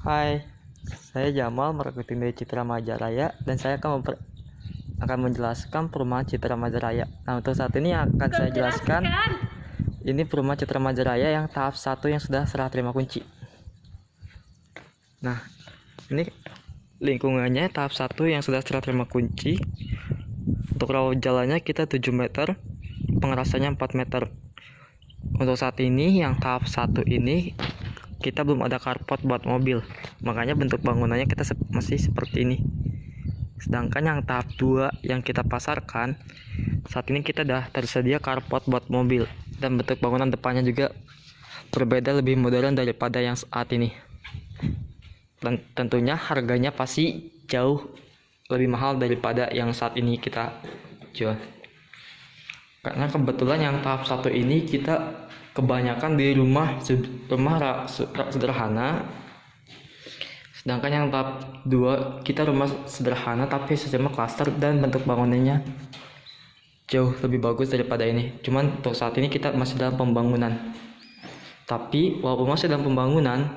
Hai, saya Jamal marketing dari Citra Majaraya dan saya akan memper akan menjelaskan perumahan Citra Majaraya. Nah, untuk saat ini yang akan saya jelaskan ini perumahan Citra Majaraya yang tahap satu yang sudah serah terima kunci. Nah, ini lingkungannya tahap satu yang sudah serah terima kunci. Untuk rawat jalannya kita 7 meter, pengerasannya 4 meter. Untuk saat ini yang tahap satu ini kita belum ada carport buat mobil. Makanya bentuk bangunannya kita se masih seperti ini. Sedangkan yang tahap 2 yang kita pasarkan saat ini kita dah tersedia carport buat mobil. Dan bentuk bangunan depannya juga berbeda lebih modern daripada yang saat ini. Dan tentunya harganya pasti jauh lebih mahal daripada yang saat ini kita jual. Karena kebetulan yang tahap satu ini kita kebanyakan di rumah rumah sederhana. Sedangkan yang tahap 2 kita rumah sederhana tapi sistemnya klaster dan bentuk bangunannya jauh lebih bagus daripada ini. Cuman untuk saat ini kita masih dalam pembangunan. Tapi walaupun masih dalam pembangunan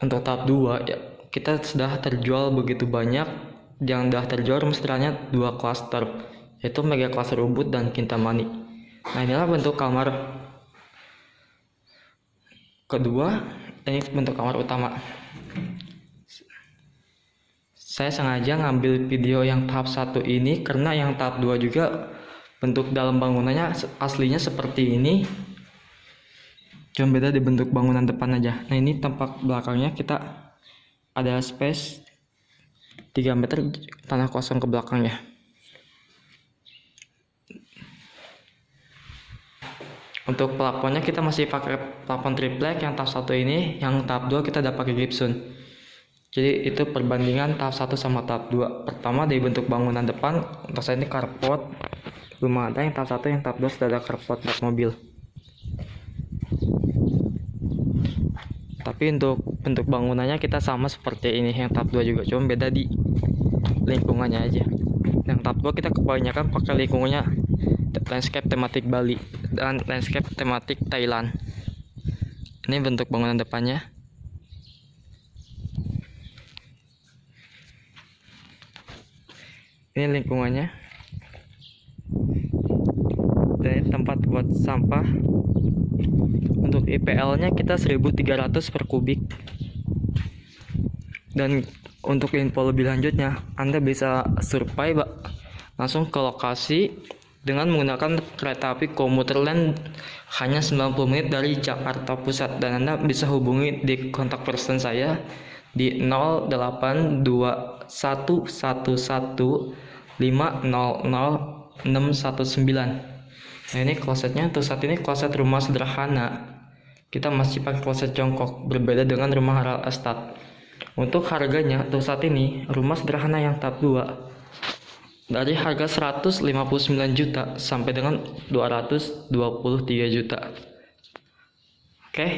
untuk tahap 2 ya kita sudah terjual begitu banyak. Yang sudah terjual rumah sederhananya dua klaster yaitu mega klaster ubud dan kintamani. Nah inilah bentuk kamar kedua ini bentuk kamar utama. Saya sengaja ngambil video yang tahap satu ini karena yang tahap 2 juga bentuk dalam bangunannya aslinya seperti ini. Cuma beda di bentuk bangunan depan aja. Nah ini tempat belakangnya kita ada space 3 meter tanah kosong ke belakangnya untuk pelafonnya kita masih pakai plafon triplek yang tahap satu ini yang tahap 2 kita udah pakai gibson. Jadi itu perbandingan tahap 1 sama tahap 2 pertama dari bentuk bangunan depan untuk saya ini carport belum ada yang tahap 1 yang tahap 2 sudah ada carport buat mobil. Tapi untuk bentuk bangunannya kita sama seperti ini yang tahap 2 juga cuma beda di lingkungannya aja. Yang tahap 2 kita kebanyakan pakai lingkungannya landscape tematik Bali dan landscape tematik Thailand. Ini bentuk bangunan depannya. Ini lingkungannya. Dan tempat buat sampah. Untuk IPL nya kita 1300 per kubik. Dan untuk info lebih lanjutnya Anda bisa survei langsung ke lokasi dengan menggunakan kereta api komuter lain hanya 90 menit dari Jakarta Pusat. Dan Anda bisa hubungi di kontak person saya di 082111500619 nah ini klosetnya. Untuk saat ini kloset rumah sederhana. Kita masih pakai kloset jongkok berbeda dengan rumah Haral Estate. Untuk harganya untuk saat ini rumah sederhana yang tahap 2 dari harga 159 juta sampai dengan 223 juta. Oke.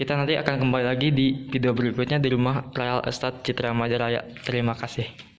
Kita nanti akan kembali lagi di video berikutnya di rumah Real Estate Citra Majaraya. Terima kasih